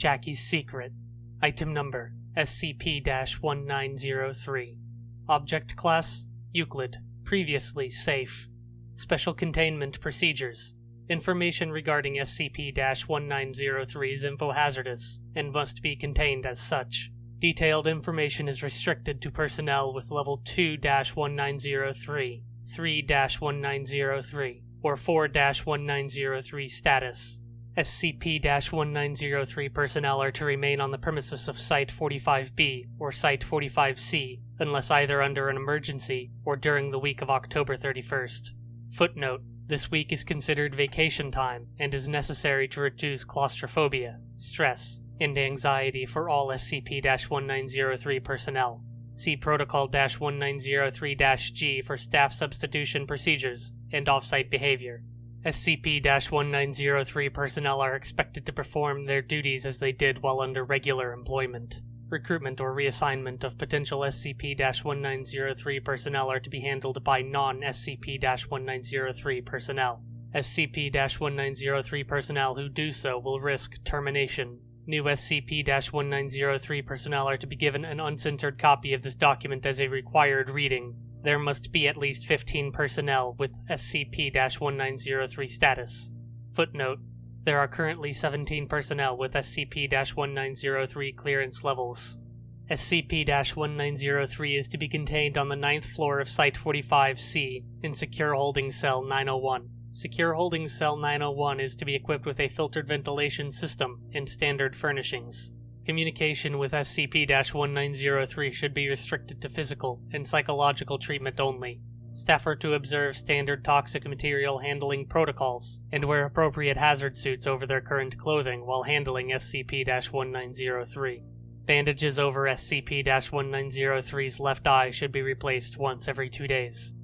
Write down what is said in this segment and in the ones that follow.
Jackie's Secret. Item number SCP 1903. Object Class Euclid. Previously safe. Special Containment Procedures. Information regarding SCP 1903 is infohazardous and must be contained as such. Detailed information is restricted to personnel with Level 2 1903, 3 1903, or 4 1903 status. SCP 1903 personnel are to remain on the premises of Site 45B or Site 45C unless either under an emergency or during the week of October 31st. Footnote This week is considered vacation time and is necessary to reduce claustrophobia, stress, and anxiety for all SCP 1903 personnel. See Protocol 1903 G for staff substitution procedures and off-site behavior. SCP 1903 personnel are expected to perform their duties as they did while under regular employment. Recruitment or reassignment of potential SCP 1903 personnel are to be handled by non SCP 1903 personnel. SCP 1903 personnel who do so will risk termination. New SCP 1903 personnel are to be given an uncensored copy of this document as a required reading there must be at least 15 personnel with SCP 1903 status. Footnote There are currently 17 personnel with SCP 1903 clearance levels. SCP 1903 is to be contained on the ninth floor of Site 45C in Secure Holding Cell 901. Secure Holding Cell 901 is to be equipped with a filtered ventilation system and standard furnishings. Communication with SCP 1903 should be restricted to physical and psychological treatment only. Staff are to observe standard toxic material handling protocols and wear appropriate hazard suits over their current clothing while handling SCP 1903. Bandages over SCP 1903's left eye should be replaced once every two days.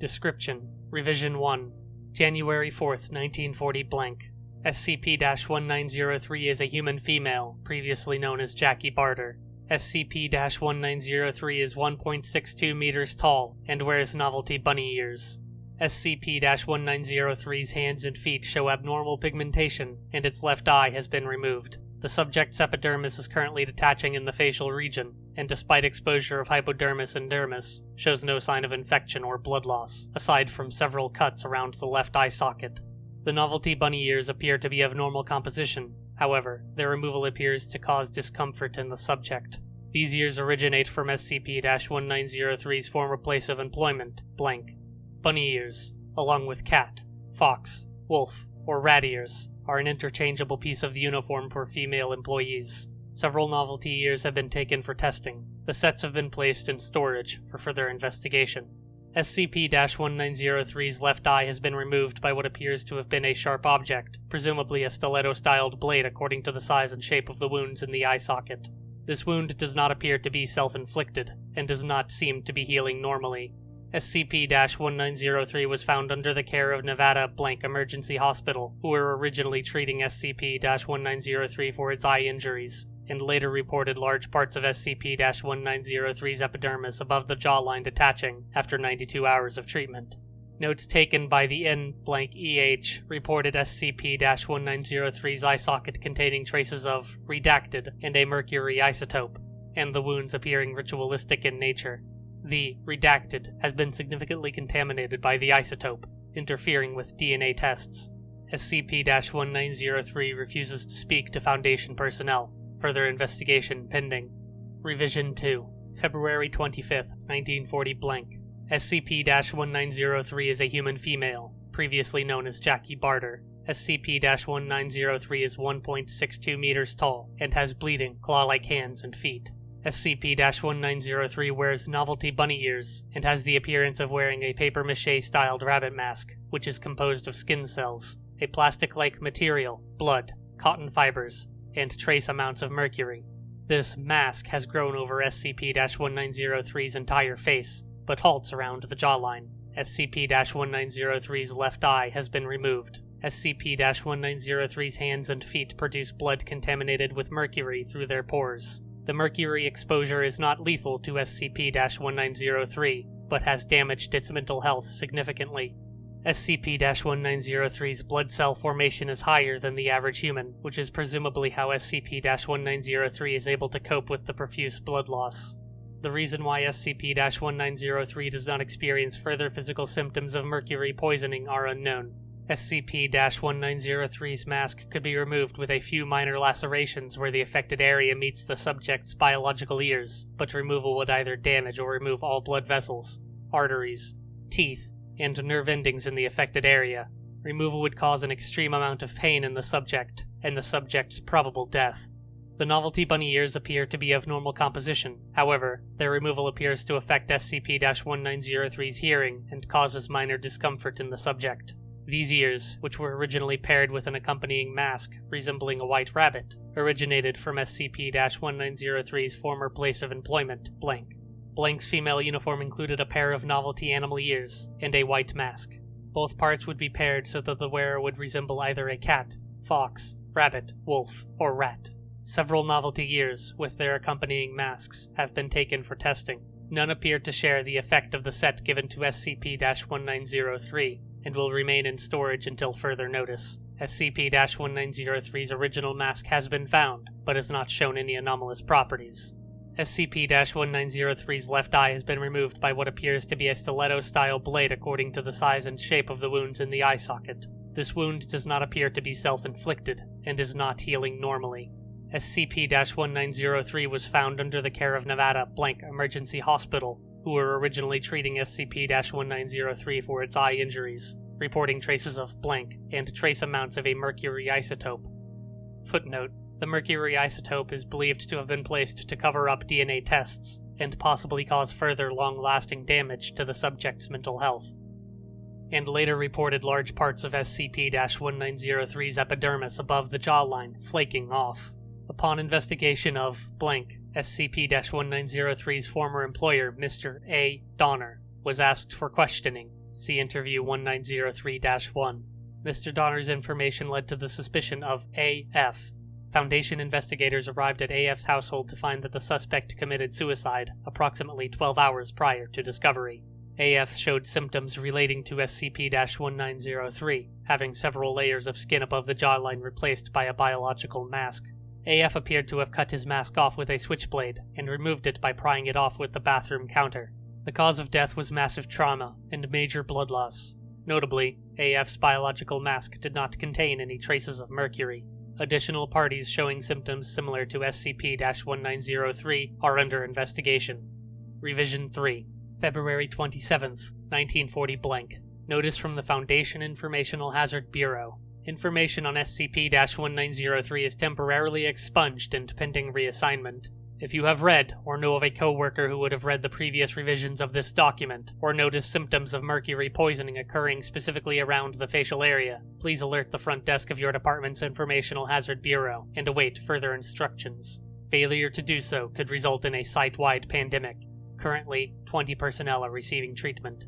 Description Revision 1 January 4th, 1940 blank. SCP 1903 is a human female, previously known as Jackie Barter. SCP 1903 is 1.62 meters tall and wears novelty bunny ears. SCP 1903's hands and feet show abnormal pigmentation, and its left eye has been removed. The subject's epidermis is currently detaching in the facial region, and despite exposure of hypodermis and dermis, shows no sign of infection or blood loss, aside from several cuts around the left eye socket. The novelty bunny ears appear to be of normal composition, however, their removal appears to cause discomfort in the subject. These ears originate from SCP 1903's former place of employment, blank. Bunny ears, along with cat, fox, wolf, or rat ears, are an interchangeable piece of the uniform for female employees. Several novelty ears have been taken for testing. The sets have been placed in storage for further investigation. SCP 1903's left eye has been removed by what appears to have been a sharp object, presumably a stiletto styled blade according to the size and shape of the wounds in the eye socket. This wound does not appear to be self inflicted, and does not seem to be healing normally. SCP 1903 was found under the care of Nevada Blank Emergency Hospital, who were originally treating SCP 1903 for its eye injuries and later reported large parts of SCP-1903's epidermis above the jawline detaching after 92 hours of treatment. Notes taken by the N-EH reported SCP-1903's eye socket containing traces of redacted and a mercury isotope, and the wounds appearing ritualistic in nature. The redacted has been significantly contaminated by the isotope, interfering with DNA tests. SCP-1903 refuses to speak to Foundation personnel, Further investigation pending. Revision 2, February 25th, 1940 blank. SCP 1903 is a human female, previously known as Jackie Barter. SCP 1903 is 1.62 meters tall and has bleeding, claw like hands and feet. SCP 1903 wears novelty bunny ears and has the appearance of wearing a papier mache styled rabbit mask, which is composed of skin cells, a plastic like material, blood, cotton fibers, and trace amounts of mercury. This mask has grown over SCP 1903's entire face, but halts around the jawline. SCP 1903's left eye has been removed. SCP 1903's hands and feet produce blood contaminated with mercury through their pores. The mercury exposure is not lethal to SCP 1903, but has damaged its mental health significantly. SCP 1903's blood cell formation is higher than the average human, which is presumably how SCP 1903 is able to cope with the profuse blood loss. The reason why SCP 1903 does not experience further physical symptoms of mercury poisoning are unknown. SCP 1903's mask could be removed with a few minor lacerations where the affected area meets the subject's biological ears, but removal would either damage or remove all blood vessels, arteries, teeth, and nerve endings in the affected area. Removal would cause an extreme amount of pain in the subject, and the subject's probable death. The novelty bunny ears appear to be of normal composition. However, their removal appears to affect SCP 1903's hearing and causes minor discomfort in the subject. These ears, which were originally paired with an accompanying mask resembling a white rabbit, originated from SCP 1903's former place of employment, Blank. Blank's female uniform included a pair of novelty animal ears and a white mask. Both parts would be paired so that the wearer would resemble either a cat, fox, rabbit, wolf, or rat. Several novelty ears, with their accompanying masks, have been taken for testing. None appear to share the effect of the set given to SCP 1903, and will remain in storage until further notice. SCP 1903's original mask has been found, but has not shown any anomalous properties. SCP 1903's left eye has been removed by what appears to be a stiletto style blade according to the size and shape of the wounds in the eye socket. This wound does not appear to be self inflicted, and is not healing normally. SCP 1903 was found under the care of Nevada Blank Emergency Hospital, who were originally treating SCP 1903 for its eye injuries, reporting traces of blank and trace amounts of a mercury isotope. Footnote The mercury isotope is believed to have been placed to cover up DNA tests and possibly cause further long lasting damage to the subject's mental health. And later reported large parts of SCP 1903's epidermis above the jawline flaking off. Upon investigation of blank, SCP 1903's former employer, Mr. A. Donner, was asked for questioning. See Interview 1903 1. Mr. Donner's information led to the suspicion of AF. Foundation investigators arrived at AF's household to find that the suspect committed suicide approximately 12 hours prior to discovery. AF showed symptoms relating to SCP 1903, having several layers of skin above the jawline replaced by a biological mask. AF appeared to have cut his mask off with a switchblade and removed it by prying it off with the bathroom counter. The cause of death was massive trauma and major blood loss. Notably, AF's biological mask did not contain any traces of mercury. Additional parties showing symptoms similar to SCP 1903 are under investigation. Revision 3, February 27th, 1940 blank. Notice from the Foundation Informational Hazard Bureau. Information on SCP 1903 is temporarily expunged and pending reassignment. If you have read, or know of a coworker who would have read the previous revisions of this document, or noticed symptoms of mercury poisoning occurring specifically around the facial area, please alert the front desk of your department's Informational Hazard Bureau and await further instructions. Failure to do so could result in a site wide pandemic. Currently, 20 personnel are receiving treatment.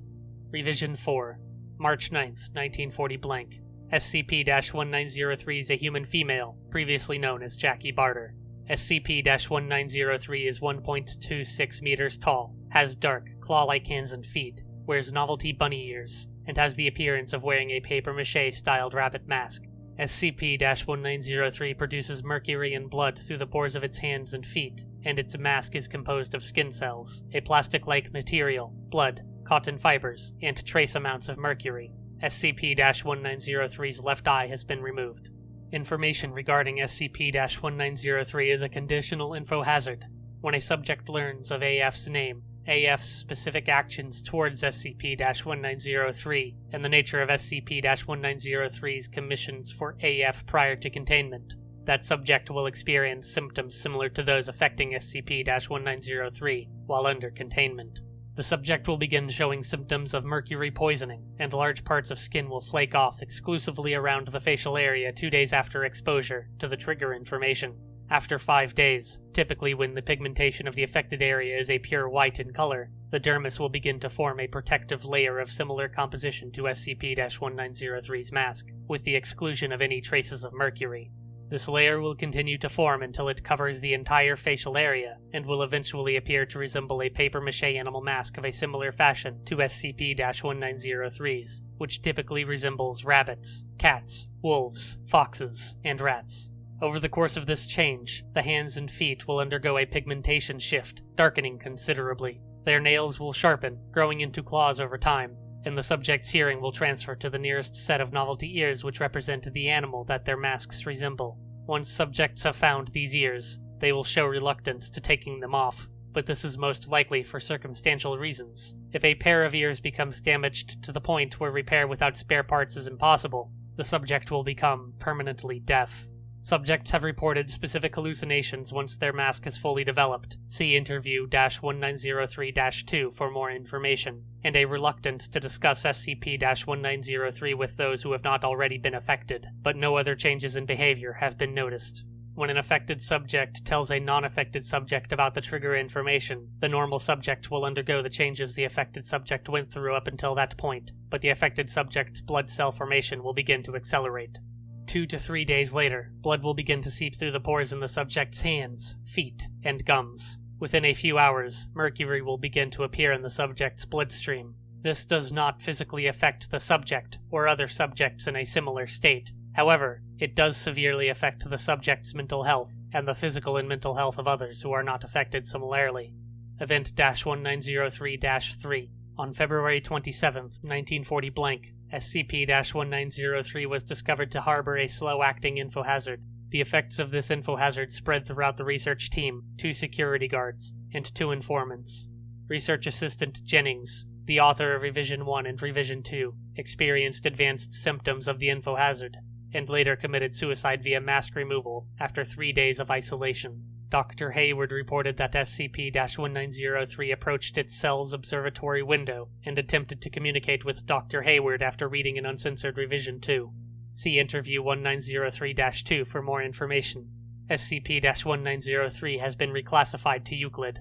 Revision 4, March 9th, 1940 blank. SCP 1903 is a human female, previously known as Jackie Barter. SCP 1903 is 1.26 meters tall, has dark, claw like hands and feet, wears novelty bunny ears, and has the appearance of wearing a papier mache styled rabbit mask. SCP 1903 produces mercury and blood through the pores of its hands and feet, and its mask is composed of skin cells, a plastic like material, blood, cotton fibers, and trace amounts of mercury. SCP 1903's left eye has been removed. Information regarding SCP 1903 is a conditional info hazard. When a subject learns of AF's name, AF's specific actions towards SCP 1903, and the nature of SCP 1903's commissions for AF prior to containment, that subject will experience symptoms similar to those affecting SCP 1903 while under containment. The subject will begin showing symptoms of mercury poisoning, and large parts of skin will flake off exclusively around the facial area two days after exposure to the trigger information. After five days, typically when the pigmentation of the affected area is a pure white in color, the dermis will begin to form a protective layer of similar composition to SCP 1903's mask, with the exclusion of any traces of mercury. This layer will continue to form until it covers the entire facial area, and will eventually appear to resemble a papier mache animal mask of a similar fashion to SCP 1903's, which typically resembles rabbits, cats, wolves, foxes, and rats. Over the course of this change, the hands and feet will undergo a pigmentation shift, darkening considerably. Their nails will sharpen, growing into claws over time, and the subject's hearing will transfer to the nearest set of novelty ears which represent the animal that their masks resemble. Once subjects have found these ears, they will show reluctance to taking them off, but this is most likely for circumstantial reasons. If a pair of ears becomes damaged to the point where repair without spare parts is impossible, the subject will become permanently deaf. Subjects have reported specific hallucinations once their mask is fully developed. See interview 1903 2 for more information, and a reluctance to discuss SCP 1903 with those who have not already been affected, but no other changes in behavior have been noticed. When an affected subject tells a non affected subject about the trigger information, the normal subject will undergo the changes the affected subject went through up until that point, but the affected subject's blood cell formation will begin to accelerate. Two to three days later, blood will begin to seep through the pores in the subject's hands, feet, and gums. Within a few hours, mercury will begin to appear in the subject's bloodstream. This does not physically affect the subject or other subjects in a similar state, However, it does severely affect the subject's mental health and the physical and mental health of others who are not affected similarly. Event 1903 3 On February 27, 1940 blank, SCP 1903 was discovered to harbor a slow acting infohazard. The effects of this infohazard spread throughout the research team, two security guards, and two informants. Research Assistant Jennings, the author of Revision 1 and Revision 2, experienced advanced symptoms of the infohazard and later committed suicide via mask removal after three days of isolation. Dr. Hayward reported that SCP 1903 approached its cell's observatory window and attempted to communicate with Dr. Hayward after reading an uncensored revision 2. See Interview 1903 2 for more information. SCP 1903 has been reclassified to Euclid.